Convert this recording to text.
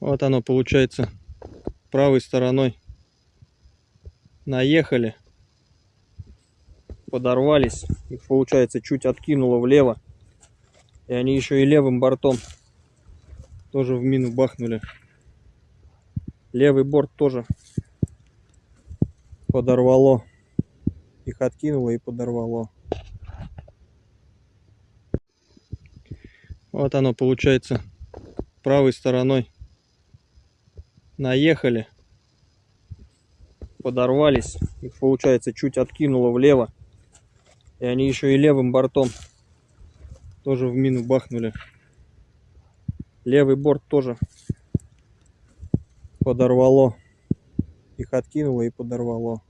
Вот оно получается правой стороной. Наехали, подорвались, их получается чуть откинуло влево, и они еще и левым бортом тоже в мину бахнули. Левый борт тоже подорвало, их откинуло и подорвало. Вот оно получается правой стороной наехали, подорвались, их получается чуть откинуло влево, и они еще и левым бортом тоже в мину бахнули. Левый борт тоже подорвало, их откинуло и подорвало.